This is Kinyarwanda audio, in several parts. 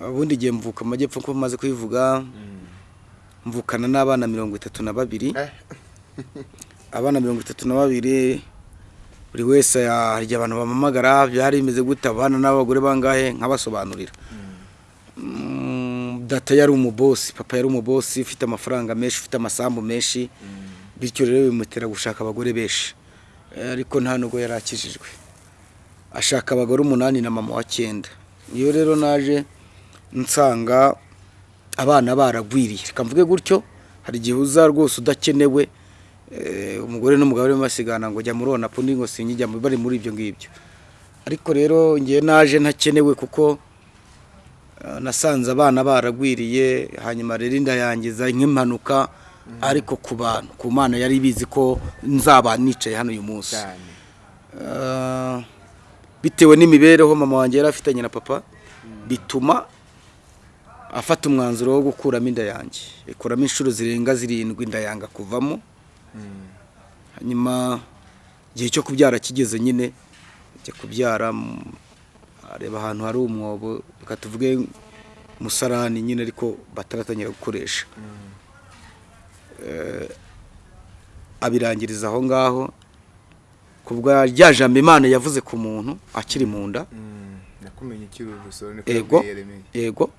ubundi igihe mvuka mu majyepfo ko maze kubivuga mvukana n'abana mirongo itatu na babiri. Eh. abana mirongo itatu na babiri buri wese harya abantu bamamagara byari bimeze gute? Abana n'abagore bangahe? Nkabasobanurira. Mm, data yari umubosi papa yari umubosi ufite amafaranga menshi ufite amasambu menshi bityo rero bimutera gushaka abagore benshi. Eh, ariko nta nubwo yari akijijwe. Ashaka abagore umunani na mama wa cyenda. Iyo rero naje nsanga abana baragwiriye. Reka mvuge gutyo hari igihe uza rwose udakenewe eh, umugore n'umugabo barimo basigana ngo jya muri onapu ngo sinyijya mu- bari muri ibyo ngibyo. Ariko rero ngewe naje ntakenewe kuko eh, nasanze abana baragwiriye hanyuma rero inda yangiza nk'impanuka ariko ku bantu ku mana yari ibizi ko nzaba nicaye hano uyu munsi. Ah, bitewe n'imibereho mama wanjye yari afitanye na papa bituma afata umwanzuro wo gukuramo inda yanjye. Ikuramo inshuro zirenga zirindwi inda yanga kuvamo. Hanyuma igihe cyo kubyara kigeze nyine ajya kubyara mm, areba ahantu hari umwobo reka tuvuge umusarani nyine ariko bataratangira gukoresha. Eh, abirangiriza aho ngaho ku bwa rya jambo imana yavuze ku muntu akiri mu nda. Yeremiya. yego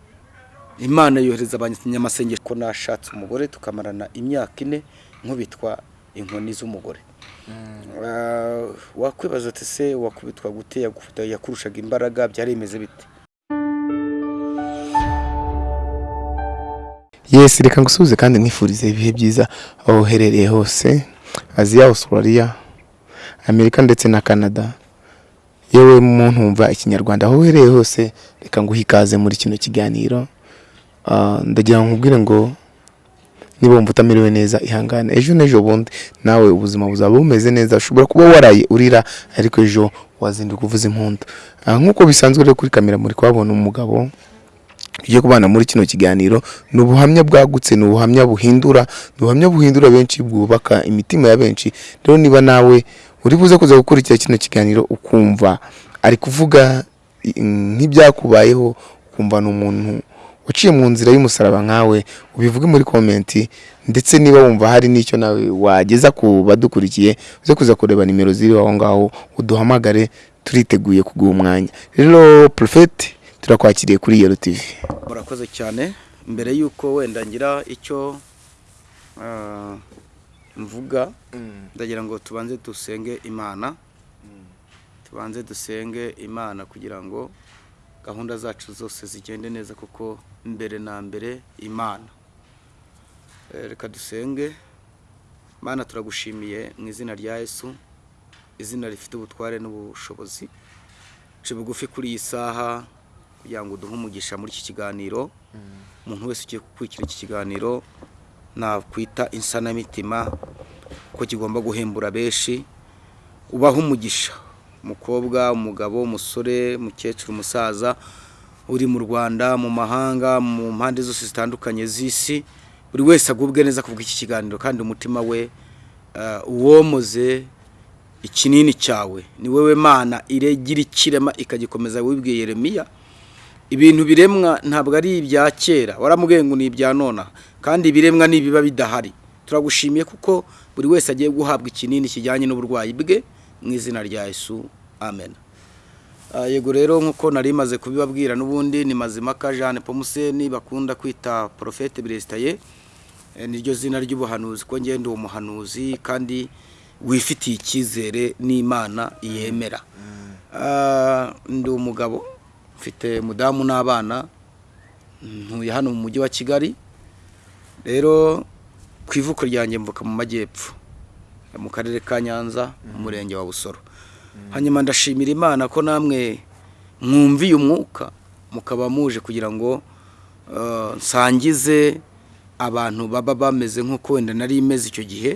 imana yohereza abanyamasengesho ko nashatse umugore tukamarana imyaka ine nkubitwa inkoni z'umugore. Ah, wakwibaza ati se wakubitwa gute yakurushaga imbaraga byari bimeze bite? Yes, reka ngusubize kandi nifurize ibihe byiza. Aho uherereye hose Aziya, Australia, Amerika ndetse na Canada. Yewe muntu wumva ikinyarwanda. Aho uherereye hose reka nguhe ikaze muri kino kiganiro. Ah, ndagira ngo nkubwire ngo niba wumva utamerewe neza ihangane. Ejo n'ejo bundi nawe ubuzima buzaba bumeze neza ushobora kuba waraye urira ariko ejo wazinduka uvuza impundu Ah, nk'uko bisanzwe rero kuri kamera muri kuhabona umugabo tugiye kubana muri kino kiganiro ni ubuhamya bwagutse ni ubuhamya buhindura ni ubuhamya buhindura benshi bwubaka imitima ya benshi. Rero niba nawe uri buze kuza gukurikira kino kiganiro ukumva ari kuvuga i- nk'ibyakubayeho ukumva ni umuntu waciye mu nzira y'umusaraba nkawe ubivuge muri komenti ndetse niba wumva hari n'icyo nawe wageza ku badukurikiye uze kuza kureba nimero ziri aho ngaho uduhamagare turiteguye kuguha umwanya. Rero porofeti turakwakiriye kuri yero tivi murakoze cyane. Mbere y'uko wenda ngira icyo ah, mvuga ndagira ngo tubanze dusenge imana. Tubanze dusenge imana kugira ngo gahunda zacu zose zigende neza kuko mbere na mbere imana. Eh, reka dusenge. Mana turagushimiye mu izina rya yesu izina rifite ubutware n'ubushobozi. Nce bugufi kuri iyi saha kugira ngo uduhe umugisha muri iki kiganiro. Umuntu wese ugiye gukurikira iki kiganiro nakwita insanamitima ko kigomba guhembura benshi. Ubaha umugisha. Umukobwa umugabo umusore umukecuru umusaza uri mu rwanda mu mahanga mu mpande zose zitandukanye z'isi buri wese agubwe neza kuvuga iki kiganiro kandi umutima we eh, uwomoze ikinini cyawe. Ni wowe mana iregira ikirema ikagikomeza wibwiye Yeremiya ibintu biremwa ntabwo ari ibya kera. Waramubwiye ngo ni ibya nona kandi ibiremwa nibiba bidahari. Turagushimiye kuko buri wese agiye guhabwa ikinini kijyanye n'uburwayi bwe mu izina rya Yesu. Amen. Yego rero nk'uko nari maze kubibabwira n'ubundi ni mazimaka jeanne pomuseni bakunda kwita porofete biresitaye Eh, niryo zina ry'ubuhanuzi ko ngenda uwo muhanuzi kandi wifitiye icyizere n'imana yemera. Ah, ndi umugabo mfite umudamu n'abana ntuye hano mu mujyi wa kigali. Rero ku ivuko ryanjye mvuka mu majyepfo mu karere ka nyanza mu murenge wa busoro. Hanyuma ndashimira imana ko namwe mwumviye umwuka mukaba muje kugira ngo eh, nsangize abantu baba bameze nk'uko wenda nari imeze icyo gihe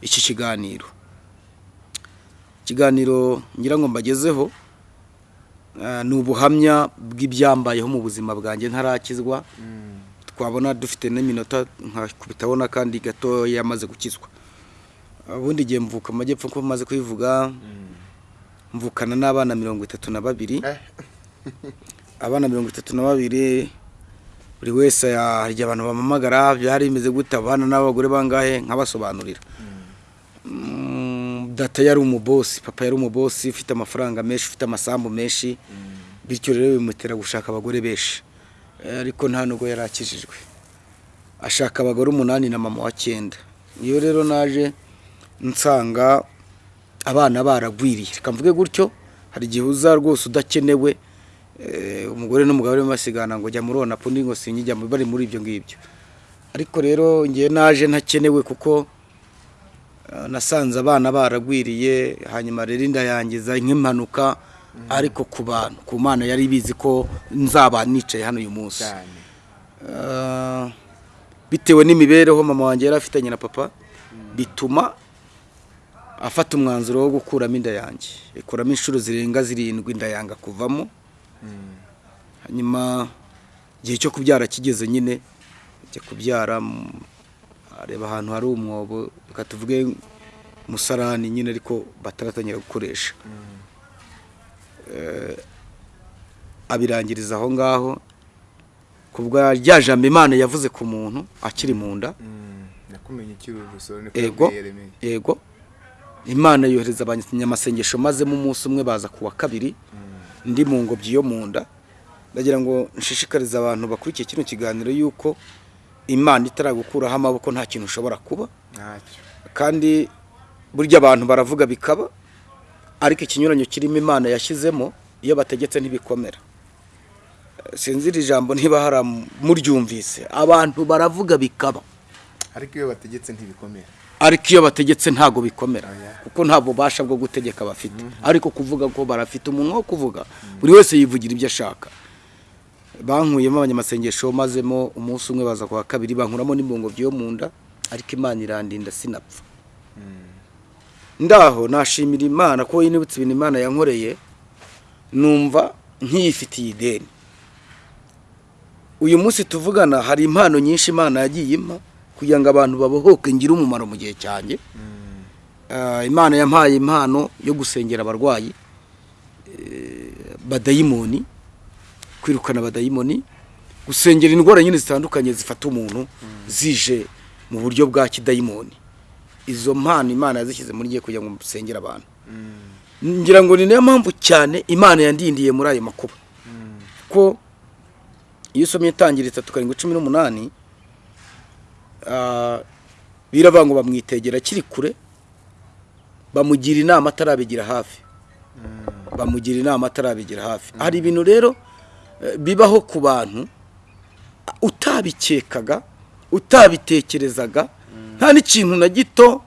iki kiganiro. Ikiganiro ngira ngo mbagezeho eh, ni ubuhamya bw'ibyambayeho mu buzima bwanjye ntarakizwa. Twabona dufite n'iminota nkakubitaho n'akandi gato yamaze gukizwa. Ubundi igihe mvuka mu majyepfo ko maze kubivuga mvukana n'abana mirongo itatu na babiri. Abana mirongo itatu na babiri buri wese harya abantu bamamagara byari bimeze gute? Abana n'abagore bangahe? Nkabasobanurira. Mm, data yari umubosi papa yari umubosi ufite amafaranga menshi ufite amasambu menshi bityo rero bimutera gushaka abagore benshi. Eh, ariko nta nubwo yari akijijwe. Ashaka abagore umunani na mama wa cyenda. Iyo rero naje nsanga abana baragwiriye. Reka mvuge gutyo hari igihe uza rwose udakenewe eh, umugore n'umugabo barimo basigana ngo jya muri onapu ngo sinyijya mu- bari muri ibyo ngibyo. Ariko rero ngewe naje ntakenewe kuko eh, nasanze abana baragwiriye hanyuma rero inda yangiza nk'impanuka ariko ku bantu ku mana yari ibizi ko nzaba nicaye hano uyu munsi. Ah, bitewe n'imibereho mama wanjye yari afitanye na papa bituma afata umwanzuro wo gukuramo inda yanjye. Ikuramo inshuro zirenga zirindwi inda yanga kuvamo. Hanyuma igihe cyo kubyara kigeze nyine ajya kubyara mm, areba ahantu hari umwobo reka tuvuge umusarani nyine ariko bataratangira gukoresha. Eh, abirangiriza aho ngaho ku bwa rya jambo imana yavuze ku muntu akiri mu nda. Yeremiya. yego imana yohereza abanyamasengesho mazemo umunsi umwe baza ku wa kabiri. Ndi mu ngobyi yo mu nda. Ndagira ngo nshishikarize abantu bakurikiye kino kiganiro yuko imana itaragukuraho amaboko nta kintu ushobora kuba. Kandi burya abantu baravuga bikaba ariko ikinyuranyo kirimo imana yashyizemo iyo bategetse ntibikomera. Sinzi iri jambo niba hari muryumvise abantu baravuga bikaba. Ariko iyo bategetse ntibikomera. Ariko iyo bategetse ntabwo bikomera kuko nta bubasha bwo gutegeka bafite. Ariko kuvuga ko barafite umunwa wo kuvuga buri wese yivugira ibyo ashaka. Bankuyemo abanyamasengesho mazemo umunsi umwe baza ku wa kabiri bankuramo n'imbungobyi yo mu nda ariko imana irandinda sinapfa. Ndaho nashimira imana ko yinibutse ibintu imana yankoreye numva nkiyifitiye ideni. Uyu munsi tuvugana hari impano nyinshi imana yagiye impa kugira ngo abantu babohoke ngire umumaro mu gihe cyanjye. Ah, imana yampaye impano yo gusengera abarwayi eh, badayimoni kwirukana abadayimoni gusengera indwara nyine zitandukanye zifata umuntu zije mu buryo bwa kidayimoni. Izo mpano imana yazishyize muri gihe kugira ngo musengere abantu. Ngira ngo ni na yo mpamvu cyane imana yandindiye muri ayo makuba. Ko iyo usomye itangira itatu karindwi cumi n'umunani biravuga ngo bamwitegera akiri kure bamugira inama atarabigira hafi. Bamugira inama atarabigira hafi. Hari ibintu rero eh, bibaho ku bantu utabikekaga utabitekerezaga nta n'ikintu na gito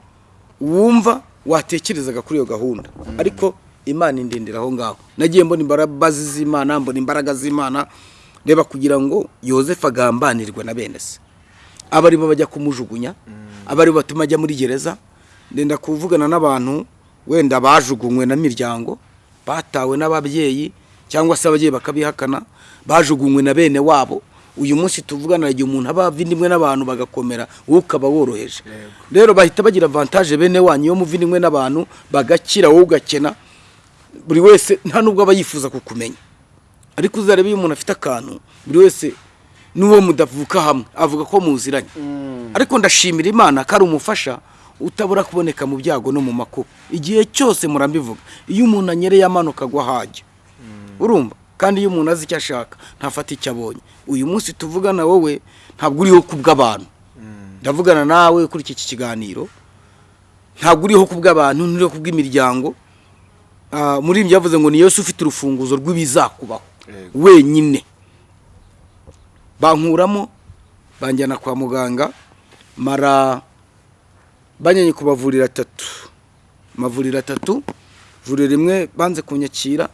wumva watekerezaga kuri iyo gahunda. Ariko imana indindira aho ngaho. Nagiye mbona imbaraga z'imana mbona imbaraga z'imana. Reba kugira ngo yosefu agambanirwe na bene se. Aba ari bo bajya kumujugunya aba ari bo batuma ajya muri gereza. Ndenda kuvugana n'abantu wenda bajugunywe na miryango batawe n'ababyeyi cyangwa se ababyeyi bakabihakana bajugunywe na bene wabo. Uyu munsi tuvugana igihe umuntu aba avindimwe n'abantu bagakomera wowe ukaba woroheje. Rero bahita bagira avantage bene wanyu iyo muvindimwe n'abantu bagakira wowe ugakena buri wese nta nubwo aba yifuza kukumenya. Ariko uzarebe iyo umuntu afite akantu buri wese n'uwo mudavuka hamwe. Avuga ko muziranye. Ariko ndashimira imana ko ari umufasha utabura kuboneka mu byago no mu makuba. Igihe cyose murambivuga iyo umuntu anyereye amanuka agwa hajya urumva? Kandi iyo umuntu azi icyo ashaka ntafata icyo abonye. Uyu munsi tuvugana wowe ntabwo uriho ku bw'abantu. Ndavugana nawe kuri iki kiganiro. Ntabwo uriho ku bw'abantu nturiho ku bw'imiryango. Ah, muri ibyo yavuze ngo ni Yesu ufite urufunguzo rw'ibizakubaho. Wenyine. Bankuramo banjyana kwa muganga mara banyanye kubavurira atatu. Amavuriro atatu ivuriro rimwe banze kunyakira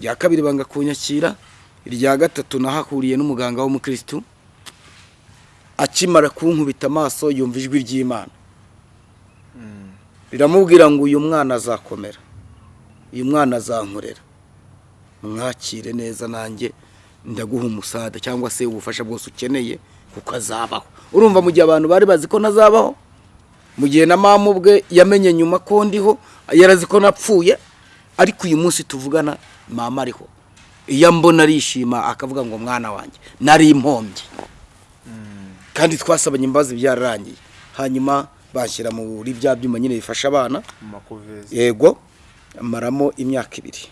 irya kabiri banga kunyakira irya gatatu nahahuriye n'umuganga w'umukirisitu akimara kunkubita amaso yumva ijwi ry'imana. Riramubwira ngo uyu mwana azakomera uyu mwana azankorera. Mwakire neza nanjye ndaguha umusada cyangwa se ubufasha bwose ukeneye kuko azabaho. Urumva mu gihe abantu bari bazi ko nazabaho mu gihe na mama ubwe yamenye nyuma ko ndiho yarazi ko napfuye ariko uyu munsi tuvugana mama ariho. Iyo mbona arishima akavuga ngo mwana wanjye nari impombye kandi twasabanye imbabazi byararangiye. Hanyuma bashyira muri bya byuma nyine bifasha abana. Yego maramo imyaka ibiri.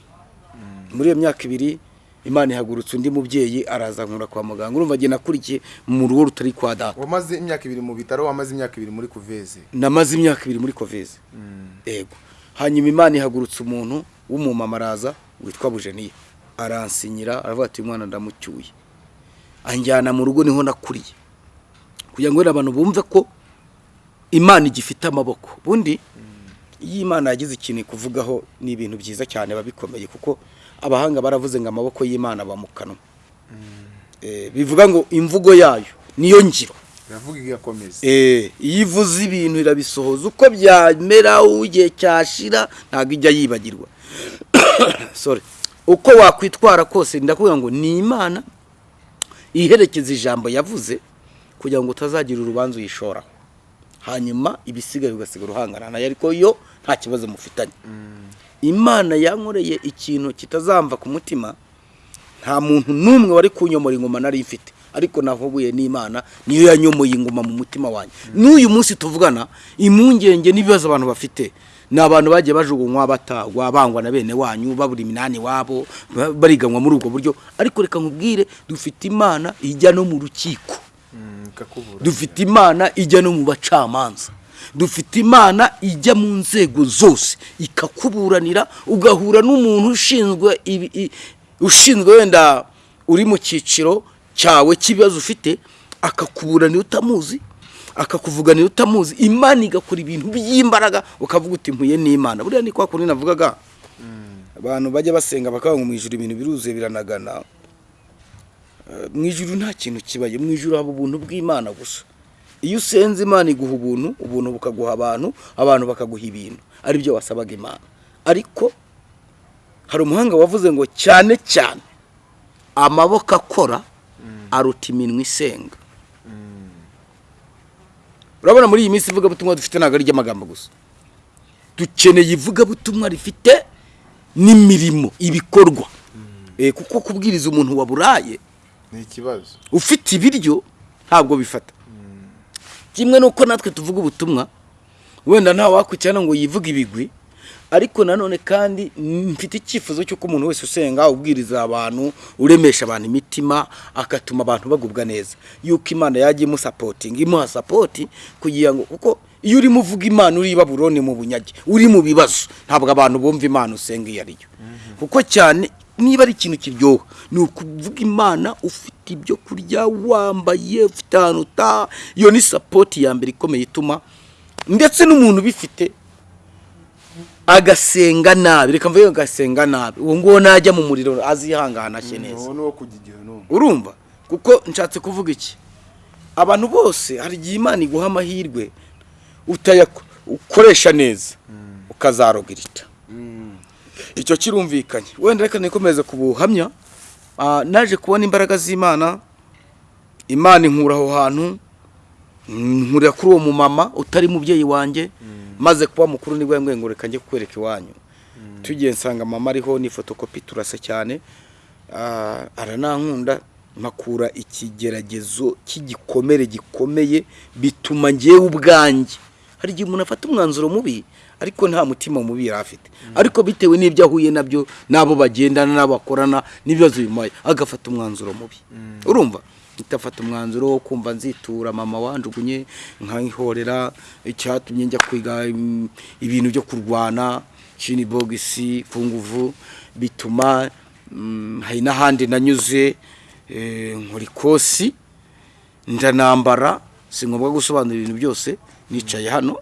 Muri iyo myaka ibiri imana ihagurutse undi mubyeyi araza nkura kwa muganga. Urumva agenda akurikiye mu rugo rutari kwa data. Wamaze imyaka ibiri mu bitaro wamaze imyaka ibiri muri kuvezi namaze imyaka ibiri muri koveze yego. Hanyuma imana ihagurutse umuntu w'umumama araza witwa bujeniya. Aransinyira aravuga ati uyu mwana ndamucyuye. Anjyana mu rugo ni ho nakuriye. Kugira ngo abantu bumve ko imana igifite amaboko. Ubundi iyo imana yagize ikintu kuvugaho ni ibintu byiza cyane biba bikomeye kuko abahanga baravuze ngo amaboko y'imana aba mu kanwa. Eh, bivuga ngo imvugo yayo niyo ngiro. Eh, iyo ivuze ibintu irabisohoza. Uko byamera igihe cyashira ntabwo ijya yibagirwa. Sorry. Uko wakwitwara kose ndakubwira ngo ni imana iherekeza ijambo yavuze kugira ngo utazagira urubanza uyishoraho hanyuma ibisigaye ugasigara uhangana na yo ariko yo nta kibazo mufitanye. Imana yankoreye ikintu kitazamva ku mutima nta muntu n'umwe wari kunyomora ingoma nari mfite. Ariko nahubuye n'imana niyo yanyomoye ingoma mu mutima wanjye. N'uyu munsi tuvugana impungenge n'ibibazo abantu bafite ni abantu bagiye bajugunywa batagwa bangwa na bene wanyu babura iminani wabo ba- bariganwa muri ubwo buryo. Ariko reka nkubwire dufite imana ijya no mu rukiko. Dufite imana ijya no mu bacamanza. Dufite imana ijya mu nzego zose. Ikakuburanira ugahura n'umuntu ushinzwe ushinzwe wenda uri mu cyiciro cyawe cy'ibibazo ufite akakuburanira utamuzi akakuvuganira utamuzi. Imana igakora ibintu by'imbaraga ukavuga uti mpuye n'imana. Buriya ni kwa kundi navugaga. Abantu bajya basenga bakavuga ngo mu ijuru ibintu biruzuye biranagana. Mu ijuru nta kintu kibaye mu ijuru haba ubuntu bw'imana gusa. Iyo usenze imana iguha ubuntu ubuntu bukaguha abantu abantu bakaguha ibintu. Ari byo wasabaga imana. Ariko hari umuhanga wavuze ngo cyane cyane amaboko akora aruta iminwa isenga. Urabona muri iyi minsi ivugabutumwa dufite ntabwo ari iry'amagambo gusa. Dukeneye ivugabutumwa rifite n'imirimo ibikorwa. Eh, kuko kubwiriza umuntu waburaye ni ikibazo ufite ibiryo ntabwo bifata. Kimwe nuko natwe tuvuga ubutumwa wenda nta wakwicana ngo yivuge ibigwi ariko nanone kandi mfite icyifuzo cy'uko umuntu wese usenga ubwiriza abantu uremesha abantu imitima agatuma abantu bagubwa neza. Yuko imana yajya imusapotinga imuha sapoti kugira ngo kuko iyo urimo uvuga imana uri i baburoni mu bunyage uri mu bibazo ntabwo abantu bumva imana usenga iyo ariyo kuko cyane niba ari ikintu kiryoha ni ukuvuga imana ufite ibyo kurya wambaye ufite ahantu utaha. Iyo ni sapoti ya mbere ikomeye ituma ndetse n'umuntu ubifite agasenga nabi. Reka mvuge agasenga nabi. Uwo nguwo najya mu muriro azihangana neza. uwo kugira n'umwe urumva? Kuko nshatse kuvuga iki? Abantu bose hari igihe imana iguha amahirwe utayako- ukoresha neza ukazarogirita icyo kirumvikanye. Wenda reka nikomeze ku buhamya Ah, naje kubona imbaraga z'imana. Imana inkura aho hantu nkurira kuri uwo mumama utari mubyeyi wanjye maze kuba mukuru ni bwo yambwiye ngo reka njye kukwereka iwanyu. Tugiye nsanga mama ariho ni fotokopi turasa cyane. Ah, aranankunda mpakura ikigeragezo cy'igikomere gikomeye bituma ngewe ubwanjye. Hari igihe umuntu afata umwanzuro mubi ariko nta mutima mubi yari afite. Ariko bitewe n'ibyo ahuye na byo n'abo bagendana n'abo bakorana n'ibibazo bimuhaye agafata umwanzuro mubi. Urumva? Itafata umwanzuro wo kumva nzitura mama wanjugunye nkayihorera icyatumye njya kwiga mm, ibintu byo kurwana shini bogisi ku nguvu bituma mm, hari n'ahandi nanyuze eh, nkora ikosi ndanambara si ngombwa gusobanura ibintu byose nicaye hano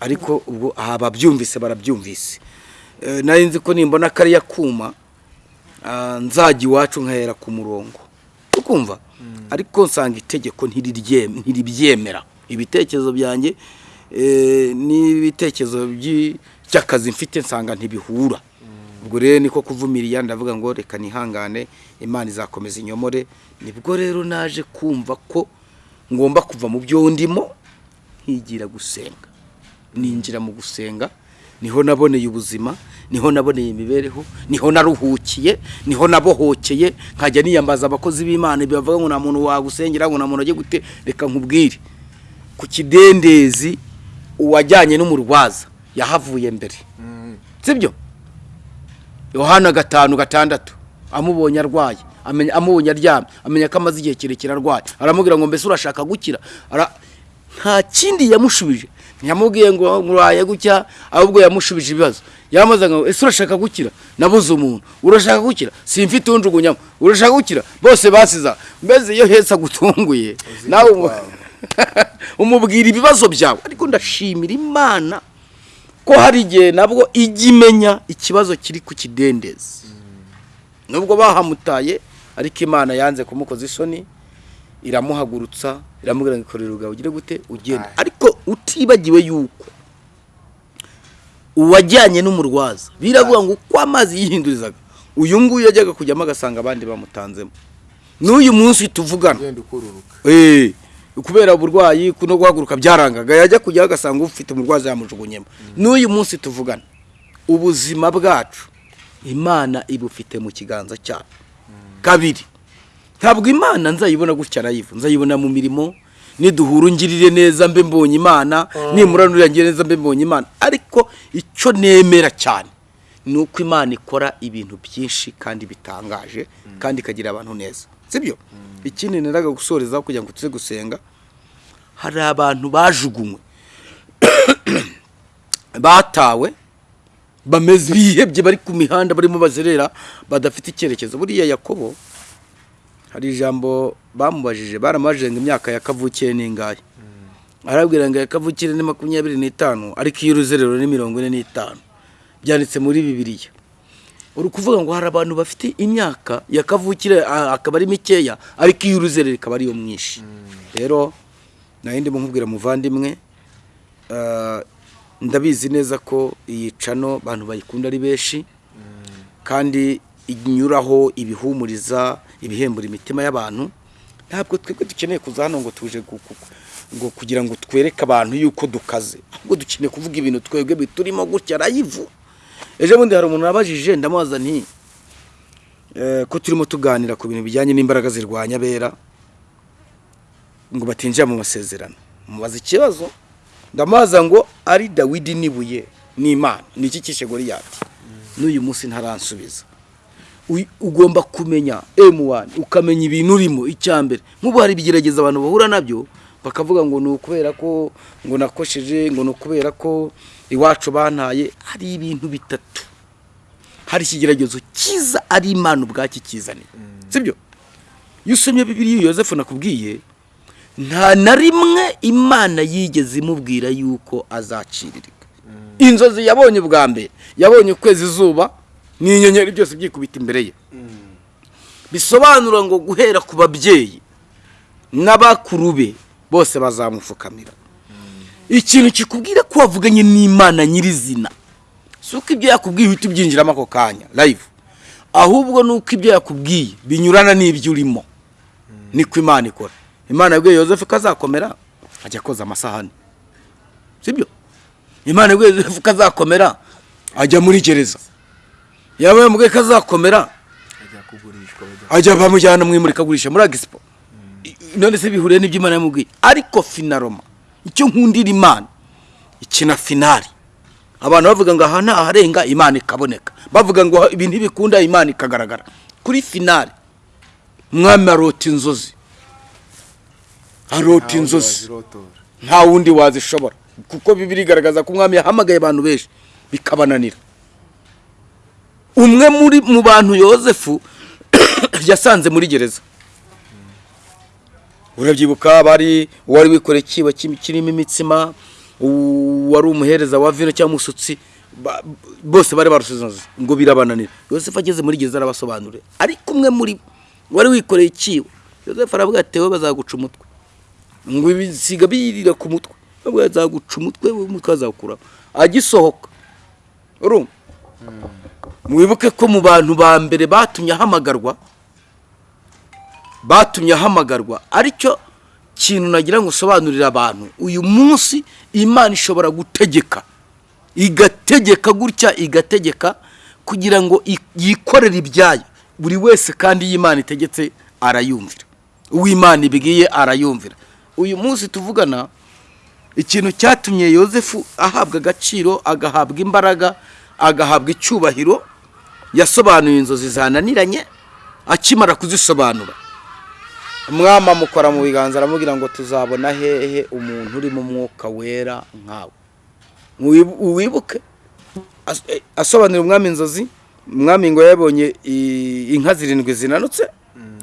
ariko ubwo aha babyumvise barabyumvise. Eh, nari nzi ko nimbona kariya kuma ah, nzajya iwacu nkahera ku murongo. Ukumva? Ariko nsanga itegeko ntiribyemera. Ibitekerezo byanjye eh, n'ibitekerezo by'akazi mfite nsanga ntibihura. Ubwo rero niko kuvumiriya ndavuga ngo reka nihangane imana izakomeza inyomore. Nibwo rero naje kumva ko ngomba kuva mu byo ndimo nkigira gusenga. Ninjira mu gusenga ni ho naboneye ubuzima ni ho naboneye imibereho ni ho naruhukiye ni ho nabohokeye nkajya niyambaza abakozi b'imana bavuga ngo nta muntu wagusengera ngo nta muntu ajye gute. Reka nkubwire. Ku kidendezi uwajyanye n'umurwaza yahavuye mbere. Sibyo? Yohana gatanu gatandatu. Amubonye arwaye amubonye aryamye amenya ko amaze igihe kirekire arwaye. Aramubwira ngo mbese urashaka gukira? Nta kindi yamushubije. Ntiyamubwiye ngo muraye gutya ahubwo yamushubije ibibazo. Yamaze ngo ese urashaka gukira? Nabuze umuntu. Urashaka gukira? Simfite unjugunyamo urashaka gukira? Bose basiza. Mbese iyo heza agutunguye nawe umu- umubwira ibibazo byawe. Ariko ndashimira imana ko hari igihe nabwo ijya imenya ikibazo kiri ku kidendezi. Nubwo bahamutaye ariko imana yanze kumukoza isoni iramuhagurutsa iramubwira ngo ikorere ubwawe ugire gute? Ugenda ariko utibagiwe yuko uwajyanye n'umurwaza biravuga ngo uko amazi yihindurizaga. Uyu nguyu yajyaga kujyamo agasanga abandi bamutanzemo. N'uyu munsi tuvugana. Eh, kubera uburwayi no guhaguruka byarangaga. Yajya kujyaho agasanga ufite umurwaza yamujugunyemo. N'uyu munsi tuvugana. Ubuzima bwacu imana ibufite mu kiganza cyayo kabiri ntabwo imana nzayibona gutya arayivu nzayibona mu mirimo niduhura ungirire neza mbe mbonye imana nimuranurira ngire neza mbe mbonye imana. Ariko icyo nemera cyane ni uko imana ikora ibintu byinshi kandi bitangaje kandi ikagira abantu neza. Sibyo? Ikindi neraga gusorezaho kugira ngo tuze gusenga hari abantu bajugunywe batawe bameze bihebye bari ku mihanda barimo bazerera badafite icyerekezo. Buriya yakobo hari ijambo bamubajije baramubajije ngo imyaka ya kavukire ni ingahe arabwira ngo kavukire ni makumyabiri n'itanu ariko iy'uruzerero ni mirongo ine n'itanu. Byanditse muri bibiliya. Uri kuvuga ngo hari abantu bafite imyaka ya kavukire akaba ari mikeya ariko iy'uruzerero ikaba ariyo mwinshi rero na yo ndimo nkubwira muvandimwe ndabizi neza ko iyi cano abantu bayikunda ari benshi kandi inyuraho ibihumuriza ibihembura imitima y'abantu ntabwo twebwe dukeneye kuza hano ngo tuje ngo kugira ngo twereke abantu yuko dukaze. Ahubwo dukeneye kuvuga ibintu twebwe biturimo gutya arayivu ejo bundi hari umuntu wabajije ndamubaza nti eh, ko turimo tuganira ku bintu bijyanye n'imbaraga zirwanya abera ngo batinjira mu masezerano. Mubaza ikibazo ndamubaza ngo ari dawidi n'ibuye n'imana ni iki kishe goriyati n'uyu munsi ntaransubiza ugomba kumenya M1 ukamenya ibintu urimo icyambere nk'ubu hari ibigerageza abantu bahura na byo? Bakavuga ngo ni ukubera ko ngo nakosheje ngo ni ukubera ko iwacu bantaye. Hari ibintu bitatu. Hari ikigeragezo cyiza ari imana ubwacyo ikizaniye sibyo? Iyo usomye bibiriya yosefu nakubwiye nta na rimwe imana yigeze imubwira yuko azaciririka inzozi yabonye bwa mbere. Yabonye ukwezi izuba n'inyenyeri byose byikubita imbere ye. Bisobanura ngo guhera ku babyeyi n'abakuru be bose bazamupfukamira. Ikintu kikubwira ko wavuganye n'imana nyirizina. Si uko ibyo yakubwiye uhita ubyinjiramo ako kanya live. Ahubwo ni uko ibyo yakubwiye binyurana n'ibyo urimo. Niko imana ikora. Imana yabwiye yosefu ko azakomera ajya koza amasahani. Sibyo imana yabwiye yosefu ko azakomera ajya muri gereza. Yaba yamubwiye ko azakomera. Ajya bamujyana mu imurikagurisha muri agisipo none se bihuriye n'ibyo imana yamubwiye? Ariko finaroma icyo nkundira imana ikina finari abantu bavuga ngo aha ntaharenga imana ikaboneka. Bavuga ngo ibi ntibikunda imana ikagaragara. Kuri finari umwami arota inzozi. Arota inzozi. nta wundi wazishobora. Kuko bibiri igaragaza ko umwami yahamagaye abantu benshi bikabananira. Umwe muri mu bantu yosefu yasanze muri gereza. Urabyibuka bari uwari wikoreye ikibo ki- kirimo imitsima uwari umuhereza wa vino cyangwa umusutsi bose bari barusize ngo birabananira. Yosefu ageze muri gereza arabasobanurira. Ariko umwe muri wari wikoreye ikibo yosefu aravuga ati wowe bazaguca umutwe. Ngo ibisiga birira ku mutwe. Nubwo yazaguca umutwe umutwe azawukuraho agisohoka. Urumva mwibuke ko mu bantu ba mbere batumye ahamagarwa batumye ahamagarwa. Aricyo kintu nagira ngo usobanurire abantu. Uyu munsi imana ishobora gutegeka igategeka gutya igategeka kugira ngo yikorere ibyayo. Buri wese kandi iyo imana itegetse arayumvira. Uw'imana ibwiye arayumvira. Uyu munsi tuvugana ikintu cyatumye yosefu ahabwa agaciro agahabwa imbaraga agahabwa icyubahiro yasobanuye inzozi zananiranye akimara kuzisobanura. Umwami amukora mu biganza aramubwira ngo tuzabona hehe umuntu uri mu mwuka wera nkawe? Wibu- wibuke eh, asobanurira umwami inzozi. Umwami ngo yabonye inka zirindwi zinanutse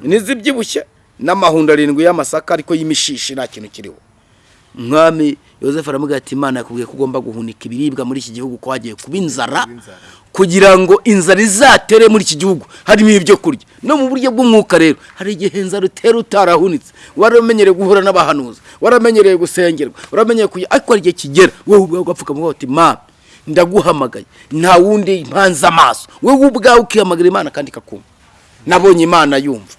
n'izibyibushye n'amahundo arindwi y'amasaka ariko y'imishishi nta kintu kiriho. Umwami yosefu aramubwira ati imana yakubwiye ko ugomba guhunika ibiribwa muri iki gihugu ko hagiye kuba inzara kugira ngo inzara izatere muri iki gihugu. Harimo ibyo kurya. No mu buryo bw'umwuka rero hari igihe inzara utera utarahunitse. Waramenyereye guhura n'abahanuzi waramenyereye gusengerwa waramenyereye kujya. Ariko hari igihe kigera wowe ubwawe ugapfuka uti mama ndaguhamagaye. Nta wundi mpanze amaso. Wowe ubwawe ukihamagara imana kandi ikakumva nabonye imana yumva.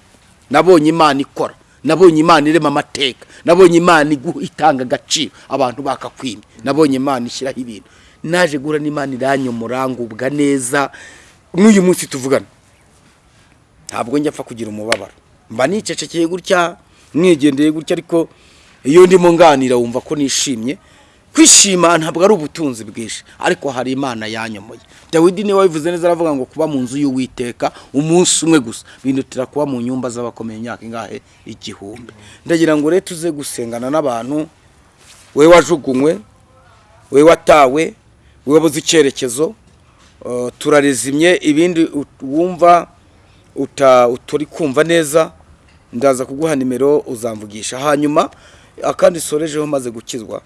Nabonye imana ikora. Nabonye imana irema amateka. Nabonye imana itanga agaciro. Abantu bakakwima. Nabonye imana ishyiraho ibintu. Naje guhura n'imana iranyomora ngubwa neza. N'uyu munsi tuvugana. Ntabwo njya apfa kugira umubabaro. Mba nicecekeye gutya mwigendeye gutya ariko iyo ndimo nganira wumva ko nishimye. Kwishima ntabwo ari ubutunzi bwinshi ariko hari imana yanyomoye. Dawidi ni we wabivuze neza aravuga ngo kuba mu nzu y'uwiteka umunsi umwe gusa. Bindutira kuba mu nyumba z'abakomeye imyaka ingahe? Igihumbi. Ndagira ngo rero tuze gusengana n'abantu we wajugunywe we watawe we wabuze icyerekezo uh, turarizimye ibindi wumva uta- utari kumva neza ndaza kuguha nimero uzamvugisha. Hanyuma akandi sorejeho maze gukizwa.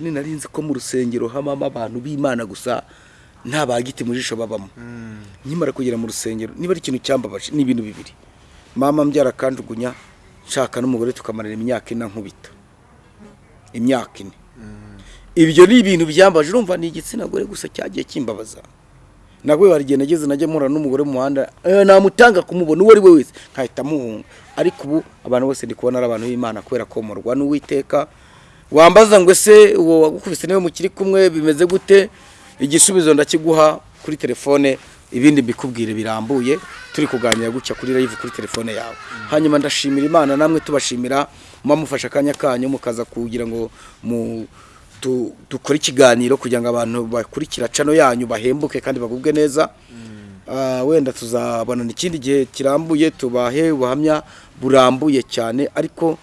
Nari nzi ko mu rusengero habamo abantu b'imana gusa nta bagiti mu jisho babamo. Nkimara kugera mu rusengero niba ari ikintu cyambabaje ni ibintu bibiri. Mama mbyara akanjugunya nshaka n'umugore tukamarana imyaka ine nkubita imyaka ine. Ibyo ni ibintu byambaje urumva ni igitsina gore gusa cyagiye kimbabaza. Nabwo hari igihe nageze najya mpura n'umugore mu muhanda eh, namutanga kumubona uwo ari we wese nkahita muhunga. Ariko ubu abantu bose ndi kubona ari abantu b'imana kubera komorwa n'uwiteka wambaza ngo ese uwo wagukubise ni we mukiri kumwe bimeze gute? Igisubizo ndakiguha kuri telefone ibindi mbikubwire birambuye turi kuganira gutya kuri live kuri telefone yawe. Hanyuma ndashimira imana namwe tubashimira muba mufashe akanya kanyu mukaza kugira ngo mu dukore ikiganiro kugira ngo abantu bakurikira cano yanyu bahembuke kandi bagubwe neza. Ah, wenda tuzabonana ikindi gihe kirambuye tubahe ubuhamya burambuye cyane ariko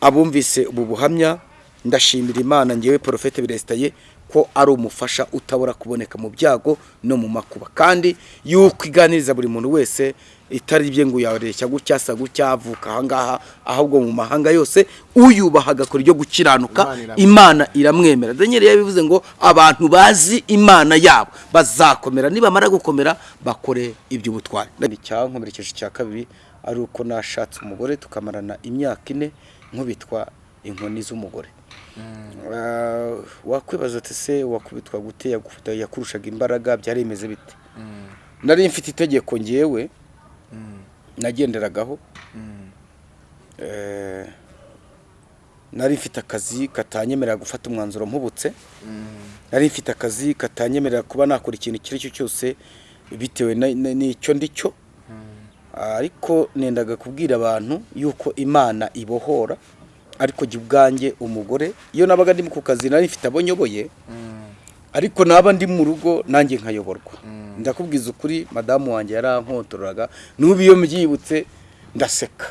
abumvise ubu buhamya ndashimira imana ngewe porofete biresitaye ko ari umufasha utabura kuboneka mu byago no mu makuba. Kandi yuko iganiriza buri muntu wese itari ibye ngo uyareshya gutya asa gutya avuka ahangaha ahubwo mu mahanga yose uyubaha agakora ibyo gukiranuka Imana iramwemera. daniel yabivuze ngo abantu bazi imana yabo bazakomera. Nibamara gukomera bakore iby'ubutwari. Icyankomerekeje icya kabiri ari uko nashatse umugore tukamarana imyaka ine nkubitwa inkoni z'umugore. Wakwibaza ati se wakubitwa gute? Yakurushaga imbaraga byari bimeze bite nari mfite itegeko ngewe nagenderagaho Eh, nari mfite akazi katanyemerera gufata umwanzuro mpubutse. Nari mfite akazi katanyemerera kuba nakora ikintu icyo ari cyo cyose bitewe n'icyo ndi cyo. Ariko nendaga kubwira abantu yuko imana ibohora. Ariko jya ubwanjye umugore iyo nabaga ndi ku kazi nari mfite abo nyoboye ariko naba ndi mu rugo nanjye nkayoborwa. Ndakubwiza ukuri madamu wanjye yarankontoreraga n'ubu iyo mbyibutse ndaseka.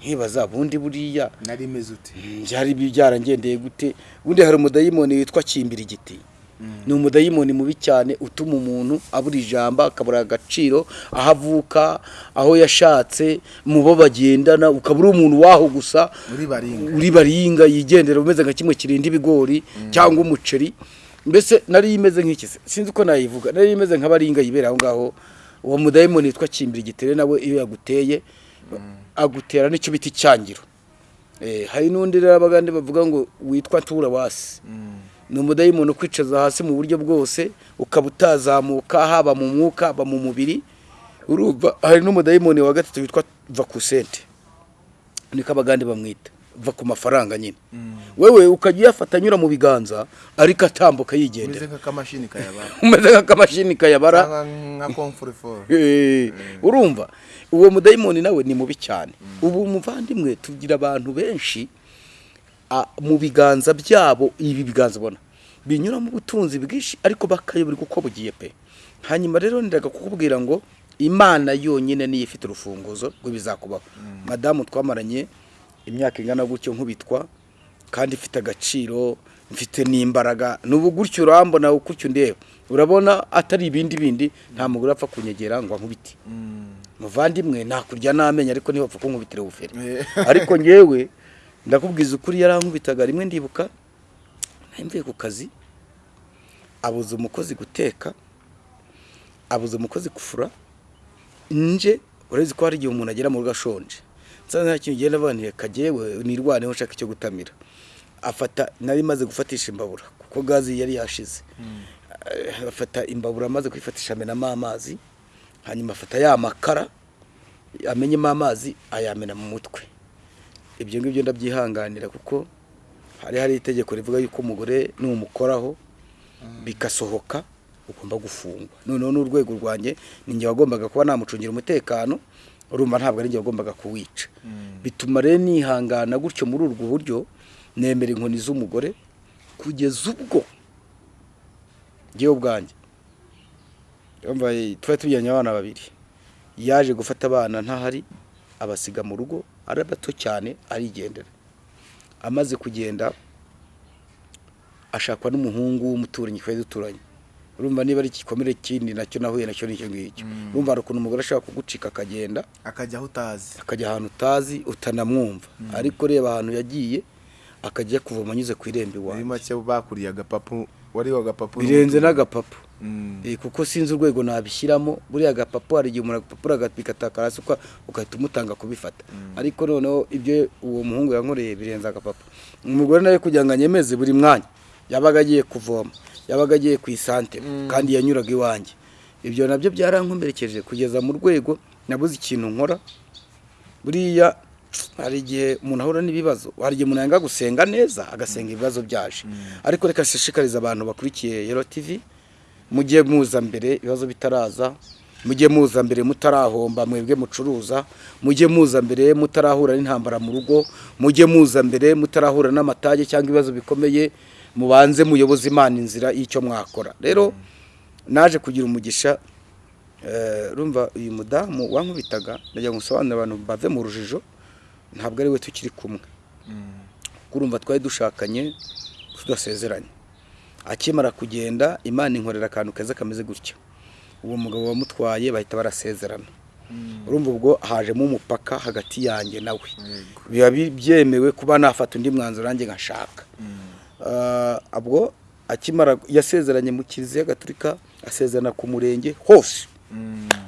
Nkibaza bundi buriya. Nari imeze ute? Byari byarangendeye gute? Ubundi hari umudayimoni witwa kimbira igiti ni umudayimoni mubi cyane utuma umuntu abura ijambo akabura agaciro aho avuka aho yashatse mu bo bagendana ukaba uri umuntu waho gusa Uri baringa. uri baringa yigendera umeze nka kimwe kirinda ibigori cyangwa umuceri. Mbese nari imeze nk'iki? Sinzi uko nayivuga. Nari imeze nka baringa yibera aho ngaho. Uwo mudayimoni witwa kimbira igitere nawe iyo yaguteye agutera n'icyo bita icyangiro Eh, hari n'undi rero abagande bavuga ngo witwa tura wasi. Ni umudayimoni ukwicaza hasi mu buryo bwose ukaba utazamuka haba mu mwuka haba mu mubiri. Urumva hari n'umudayimoni wa gatatu witwa vakusente niko abagande bamwita. Va ku mafaranga nyine. Wewe ukajya uyafata anyura mu biganza ariko atambuka yigendera. Umeze nk'akamashini kayabara. Komfuriforo Eh, urumva. Uwo mudayimoni nawe ni mubi cyane. Ubu muvandimwe tugira abantu benshi mu biganza byabo ibi biganza ubona binyura mu butunzi bwinshi ariko bakayoberwa uko bugiye pe. Hanyuma rero ndaga kukubwira ngo imana yonyine niyo ifite urufunguzo rw'ibizakubaho madamu twamaranye imyaka ingana gutyo nkubitwa kandi ifite agaciro mfite n'imbaraga. N'ubu gutyo urambona gutyo ndeba urabona atari ibindi bindi nta mugore apfa kunyegera ngo ankubite. Muvandimwe nakurya n'amenyo ariko niba apfa kunkubitira ubufere. Ariko ngewe ndakubwiza ukuri yarankubitaga rimwe ndibuka mvuye ku kazi abuza umukozi guteka abuza umukozi gufura nje urazi ko hari igihe umuntu agera mu rugo ashonje. Nsa nta kintu ugenda avanire kagewe nirwaneho nshaka icyo gutamira. Afata nari maze gufatisha imbabura kuko gazi yari yashize. Eh, afata imbabura amaze kuyifatisha amenamo amazi hanyuma afata ya makara amenyemo amazi ayamena mu mutwe. Ibyo ngibyo ndabyihanganira kuko hari hari itegeko rivuga yuko umugore numukoraho bigasohoka ugomba gufungwa. Noneho n'urwego rwanjye ni njye wagombaga kuba namucungira umutekano urumva ntabwo ari njye wagombaga kuwica. Bituma rero nihangana gutyo muri urwo buryo nemera inkoni z'umugore kugeza ubwo. Ngewe ubwanjye. Tuba tujyanye abana babiri. Yaje gufata abana ntahari abasiga mu rugo ari bato cyane arigendera amaze kugenda ashakwa n'umuhungu w'umuturanyi twari duturanye. Urumva niba ari igikomere kindi na cyo nahuye na cyo ni cyo ngicyo. Urumva hari ukuntu umugore ashobora kugucika akagenda akajya aho utazi. akajya ahantu utazi utanamwumva. Ariko reba ahantu yagiye akajya kuvoma anyuze ku irembo muri iwawe make bakuriye agapapu wari agapapu birenze n'agapapu. Mm. Kuko sinzi urwego nabishyiramo. Buriya agapapu hari igihe umuntu agapapuro bigataka hasi ugahita umutanga kubifata. Ariko noneho ibyo uwo muhungu yankoreye birenze agapapu umugore nawe kugira ngo anyemeze buri mwanya yabaga agiye kuvoma yabaga agiye ku isante kandi yanyuraga iwanjye. Ibyo na byo byarankomerekeje kugeza mu rwego nabuze ikintu nkora. Buriya hari igihe umuntu ahura n'ibibazo hari igihe umuntu yanga gusenga neza agasenga ibibazo byaje. Ariko reka nshishikariza abantu bakurikiye yero tivi mujye muza mbere ibibazo bitaraza mujye muza mbere mutarahomba mwebwe mucuruza mujye muza mbere mutarahura n'intambara mu rugo mujye muza mbere mutarahura n'amatage cyangwa ibibazo bikomeye mubanze muyoboze imana inzira y'icyo mwakora. Rero naje kugira umugisha eh, urumva uyu mudamu wankubitaga ndagira ngo nsobanurire abantu bave mu rujijo ntabwo ari we tukiri kumwe. Kuko urumva twari dushakanye tudasezeranye. Akimara kugenda imana inkorera akantu keza kameze gutya. Uwo mugabo wamutwaye bahita barasezerana. Urumva ubwo hajemo umupaka hagati yanjye nawe biba bi- byemewe kuba nafata undi mwanzuro nanjye nkashaka. Ah, ubwo akimara yasezeranye mu kiliziya gatolika asezerana ku murenge hose.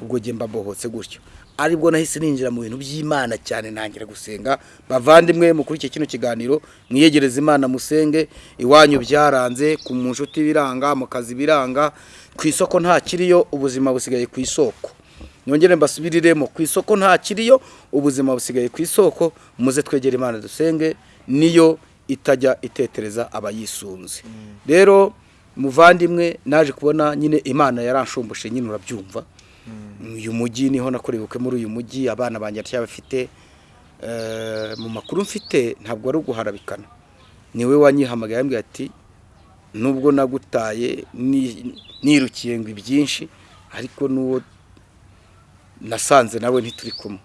Ubwo njye mbabohotse gutyo ari bwo nahise ninjira mu bintu by'imana cyane ntangira gusenga. Bavandimwe mukurikiye kino kiganiro mwiyegereze imana musenge. Iwanyu byaranze ku mu nshuti biranga mu kazi biranga. Ku isoko nta kiriyo ubuzima busigaye ku isoko. Nongere mbasubiriremo ku isoko nta kiriyo ubuzima busigaye ku isoko. Muze twegere imana dusenge niyo itajya itetereza abayisunze. Rero muvandimwe naje kubona nyine imana yaranshumbushe nyine urabyumva. Uyu mujyi ni ho nakorewe ubukwe muri uyu mujyi abana banjye bafite mu makuru mfite ntabwo ari uguharabikana. Niwe wanyihamagaye yambwiye ati nubwo nagutaye ni- nirukiye ngo ibyinshi ariko n'uwo nasanze nawe ntituri kumwe.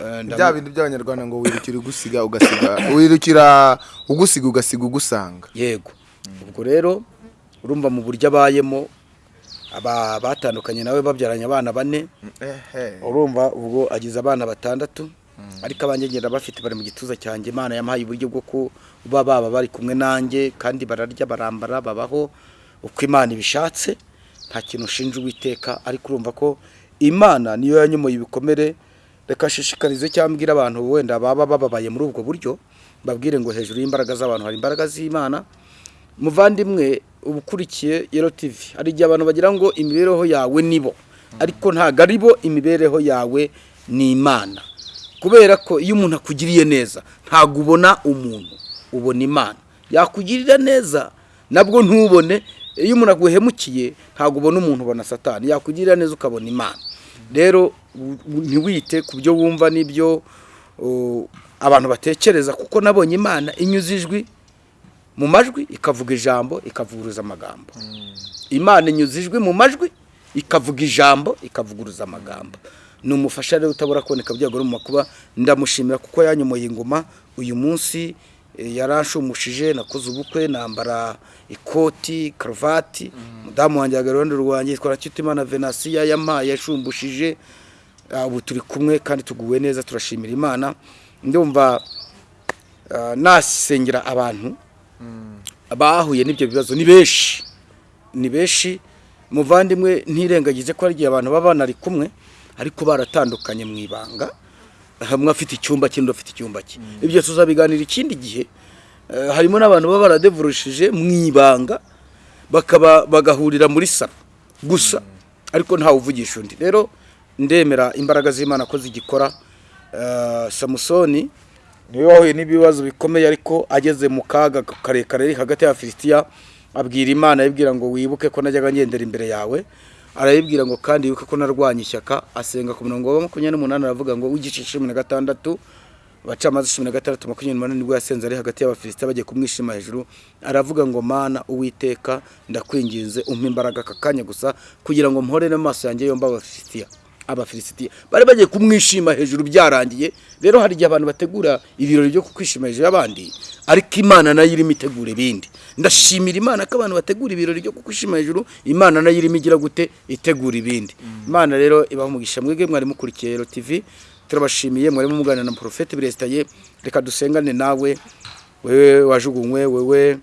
Eh, ndamu- bya bintu by'abanyarwanda ngo wirukira ugusiga ugasiga wirukira ugusiga ugasiga ugusanga. Yego. Ubwo rero urumva mu buryo abayemo aba batandukanye nawe babyaranye abana bane. Urumva ubwo agize abana batandatu ariko abanjye ngenda bafite bari mu gituza cyanjye. Imana yamuhaye uburyo bwo kuba baba bari kumwe nanjye kandi bararya barambara babaho uko imana ibishatse. Nta kintu ushinja uwiteka ariko urumva ko imana niyo yanyomoye ibikomere. Reka nshishikarize cyangwa mbwira abantu wenda baba bababaye muri ubwo buryo babwire ngo hejuru y'imbaraga z'abantu hari imbaraga z'imana. Muvandimwe uba ukurikiye yero tivi hari igihe abantu bagira ngo imibereho yawe ni bo. Ariko ntabwo ari bo imibereho yawe ni imana. Kubera ko iyo umuntu akugiriye neza ntabwo ubona umuntu ubona imana. Yakugirira neza nabwo ntubone. Iyo umuntu aguhemukiye ntabwo ubona umuntu ubona satani. Yakugirira neza ukabona imana. Rero ntiwite ku byo wumva n'ibyo abantu batekereza kuko nabonye imana. Inyuze ijwi mu majwi ikavuga ijambo ikavuguruza amagambo. Imana inyuze ijwi mu majwi ikavuga ijambo ikavuguruza amagambo. Ni umufasha rero utabura kuboneka byagora mu makuba ndamushimira kuko yanyomoye ingoma. Uyu munsi eh, yaranshumushije nakoze ubukwe nambara ikoti karuvati. Mudamu wanjye yagara iruhande rwanjye yitwara Cyutimana venasiya yampaye yashumbushije Ah, ubu turi kumwe kandi tuguwe neza turashimira imana. Ndumva ah, nasengera abantu. Bahuye n'ibyo bibazo. Ni benshi ni benshi muvandimwe ntirengagize ko hari igihe abantu baba banari kumwe ariko baratandukanye mu ibanga. Hamwe afite icyumba cye afite icyumba cye ibyo tuzabiganira ikindi gihe. Eh, harimo n'abantu baba baradevurushije mu ibanga bakaba bagahurira muri salo. Gusa ariko ntawe uvugisha undi. Rero ndemera imbaraga z'imana ko zigikora. Eh, samusoni ni we wahuye n'ibibazo bikomeye ariko ageze mu kaga karekare hagati ya filisitiya abwira imana ayibwira ngo wibuke ko najyaga ngendera imbere yawe arayibwira ngo kandi wibuke ko narwanya ishyaka asenga ku murongo wa makumyabiri n'umunani aravuga ngo w'igice cumi na gatandatu abacamanza cumi na gatandatu makumyabiri n'umunani ni bwo yasenze ari hagati y'abafilisitiya bagiye kumwishima hejuru aravuga ngo mana uwiteka ndakwinginze umpe imbaraga aka kanya gusa kugira ngo mpore n'amaso yanjye yombi abafilisitiya abafilisitiya bari bagiye kumwishima hejuru byarangiye. Rero hari igihe abantu bategura ibirori byo kwishima hejuru y'abandi ariko imana na yo irimo itegura ibindi. Ndashimira imana ko abantu bategura ibirori byo kwishima hejuru imana na yo irimo igira gute? Itegura ibindi. Imana rero ibaha umugisha mwebwe mwari mukurikiye Yero TV turabashimiye mwari muganira na porofete biresitaye reka dusengane nawe wewe wajugunywe wewe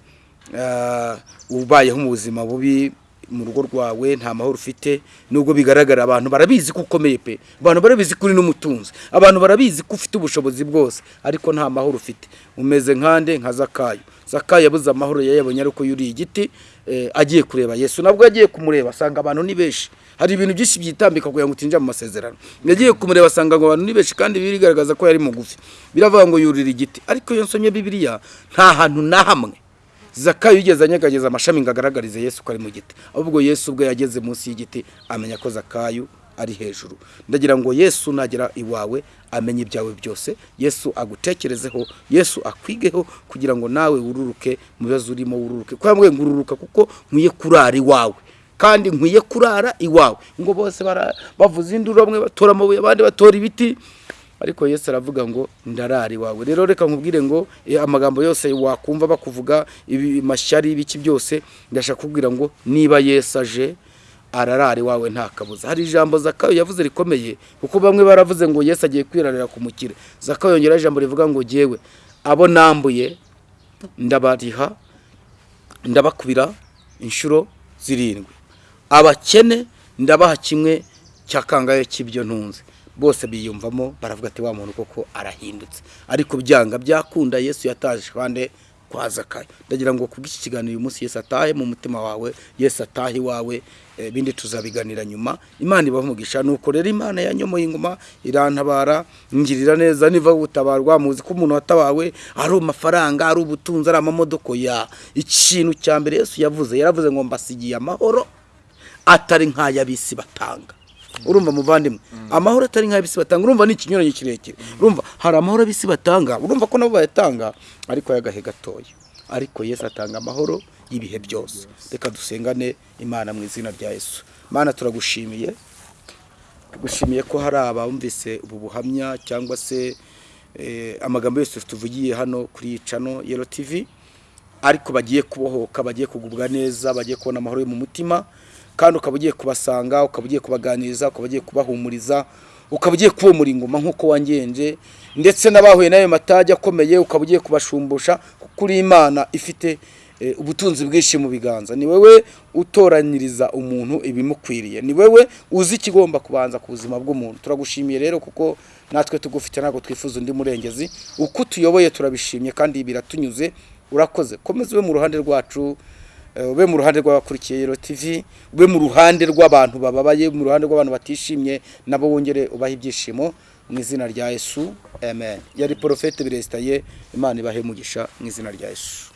ah, ubayeho mu buzima bubi. Mu rugo rwawe nta mahoro ufite nubwo bigaragara abantu barabizi ko ukomeye pe. Abantu barabizi ko uri n'umutunzi. Abantu barabizi ko ufite ubushobozi bwose ariko nta mahoro ufite. Umeze nkande nka zakayo. Zakayo yabuze amahoro yayabonye ariko yuriye igiti eh, agiye kureba yesu. Nabwo yagiye kumureba asanga abantu ni benshi hari ibintu byinshi byitambika kugira ngo utinjira mu masezerano. Yagiye kumureba asanga ngo abantu ni benshi kandi birigaragaza ko yari mugufi. Biravuga ngo yurira igiti. Ariko iyo nsomye bibiliya nta hantu na hamwe. Zakayo yigeze anyegageza amashami ngo agaragarize yesu ko ari mu giti. Ahubwo yesu ubwo yageze munsi y'igiti amenya ko zakayo ari hejuru. Ndagira ngo yesu nagera iwawe amenye ibyawe byose. Yesu agutekerezeho yesu akwigeho kugira ngo nawe wururuke mu bibazo urimo wururuke kuko yambwiye ngo ururuka kuko nkwiye kurara iwawe. Kandi nkwiye kurara iwawe. Ngo bose bavuza induru bamwe batora abandi batora ibiti. Ariko yesu aravuga ngo ndarari wawe. Rero reka nkubwire ngo eh, amagambo yose wakumva bakuvuga mashyari ibiki byose ndashaka kubwira ngo niba yesu aje ararari wawe nta kabuza hari ijambo zakayo yavuze rikomeye kuko bamwe baravuze ngo yesu agiye kwirarira ku mukire. Zakayo yongeraho ijambo rivuga ngo jyewe abo nambuye ndabariha ndabakubira inshuro zirindwi. Abakene ndabaha kimwe cya kangahe cy'ibyo ntunze. Bose biyumvamo baravuga ati wa muntu koko arahindutse. Ariko byanga byakunda yesu yataje kandi kwa zakayo. Ndagira ngo kubw'iki kiganiro uyu munsi yesu atahe mu mutima wawe yesu atahe iwawe eh, ibindi tuzabiganira nyuma. Imana ibaha umugisha. Nuko rero imana yanyomoye ingoma irantabara ngirira neza niva gutabarwa muzi ko umuntu watabawe ari amafaranga ari ubutunzi ari amamodoka ya. Ikintu cya mbere yesu yavuze yaravuze ngo mbasigiye amahoro atari nk'ay'abisi batanga. Urumva muvandimwe? Amahoro atari nk'ay'abisi batanga. Urumva ni ikinyuranyo kirekire. Urumva hari amahoro ab'isi batanga. Urumva ko nabo bayatanga ariko ay'agahe gatoya? Ariko yesu atanga amahoro y'ibihe byose. Reka dusengane imana mu izina rya yesu. Mana turagushimiye. Tugushimiye ko hari abumvise ubu buhamya cyangwa se eh, amagambo yose tuvugiye hano kuri iyi cano yero tivi ariko bagiye kubohoka bagiye kugubwa neza bagiye kubona amahoro yo mu mutima. Kandi ukaba ugiye kubasanga ukaba ugiye kubaganiriza ukaba ugiye kubahumuriza ukaba ugiye kubomora ingoma nk'uko wangenje ndetse n'abahuye n'ayo matage akomeye ukaba ugiye kubashumbusha kuko uri imana ifite eh, ubutunzi bwinshi mu biganza. Ni wowe utoranyiriza umuntu ibimukwiriye. Ni wowe uzi ikigomba kubanza ku buzima bw'umuntu. Turagushimiye rero kuko natwe tugufite ntabwo twifuza undi murengezi. Uko utuyoboye turabishimye kandi biratunyuze urakoze. Komeza ube mu ruhande rwacu ube mu ruhande rw'abakurikiye Yero TV ube mu ruhande rw'abantu bababaye mu ruhande rw'abantu batishimye nabo wongere ubaha ibyishimo mu izina rya yesu amen. Yari porofete biresitaye imana ibahe umugisha mu izina rya yesu.